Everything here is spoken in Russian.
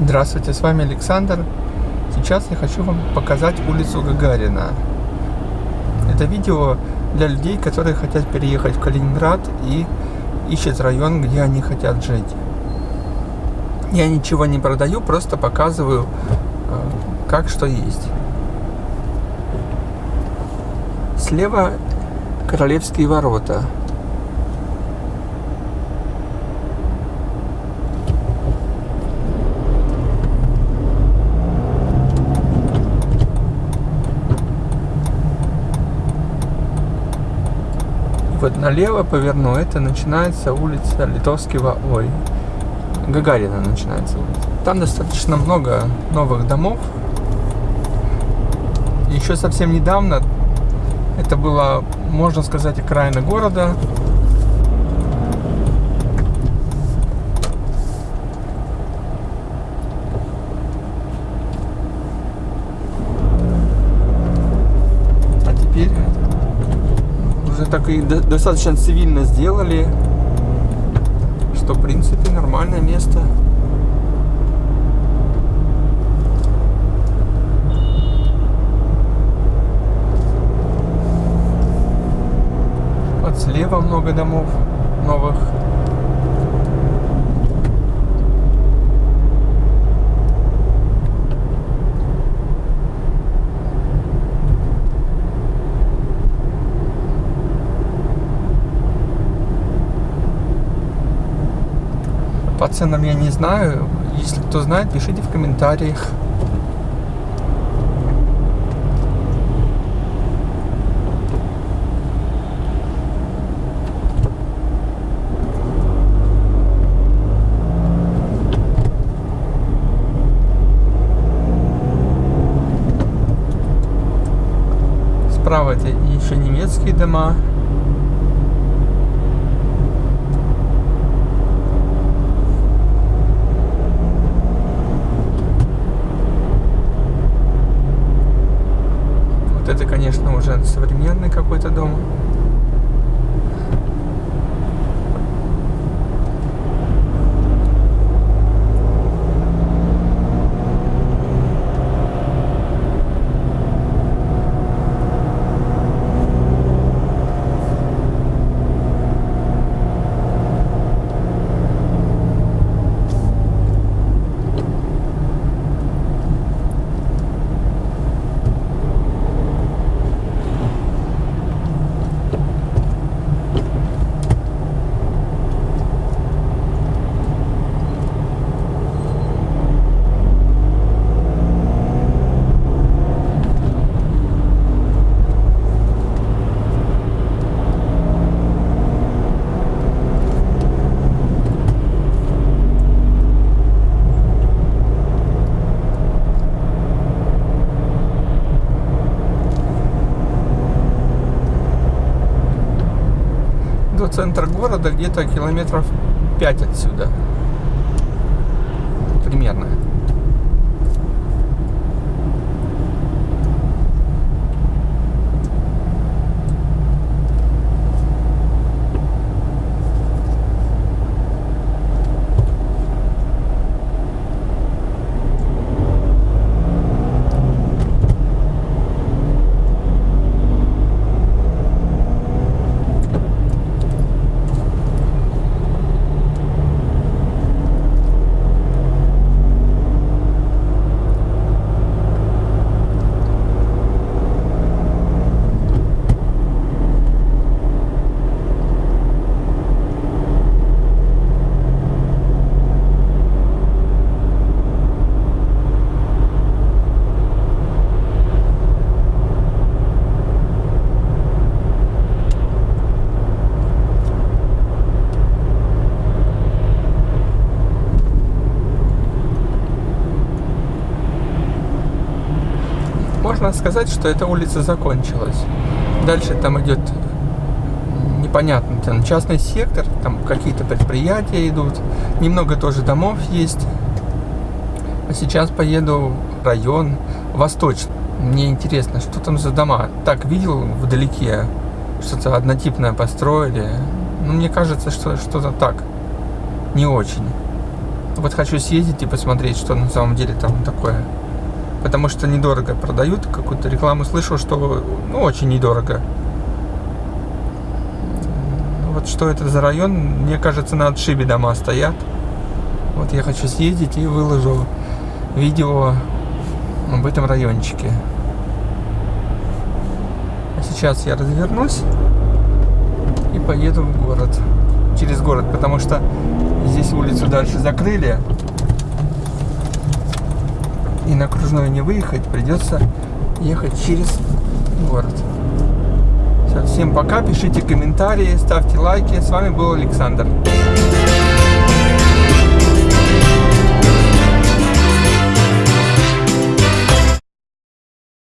Здравствуйте, с вами Александр. Сейчас я хочу вам показать улицу Гагарина. Это видео для людей, которые хотят переехать в Калининград и ищут район, где они хотят жить. Я ничего не продаю, просто показываю, э, как что есть. Слева Королевские ворота. Вот налево поверну, это начинается улица Литовского, ой, Гагарина начинается. Там достаточно много новых домов. Еще совсем недавно это было, можно сказать, окраина города. Так и достаточно цивильно сделали, что в принципе нормальное место. Вот слева много домов новых. По ценам я не знаю. Если кто знает, пишите в комментариях. Справа это еще немецкие дома. Современный какой-то дом. До центра города где-то километров 5 отсюда. Примерно. Можно сказать, что эта улица закончилась. Дальше там идет непонятно, там частный сектор, там какие-то предприятия идут, немного тоже домов есть. А сейчас поеду в район восточный. Мне интересно, что там за дома. Так, видел вдалеке, что-то однотипное построили. Ну, мне кажется, что что-то так, не очень. Вот хочу съездить и посмотреть, что на самом деле там такое. Потому что недорого продают. Какую-то рекламу слышал, что ну, очень недорого. Вот что это за район, мне кажется, на отшибе дома стоят. Вот я хочу съездить и выложу видео об этом райончике. А сейчас я развернусь и поеду в город. Через город, потому что здесь улицу дальше закрыли. И на окружную не выехать, придется ехать через город. Все, всем пока, пишите комментарии, ставьте лайки. С вами был Александр.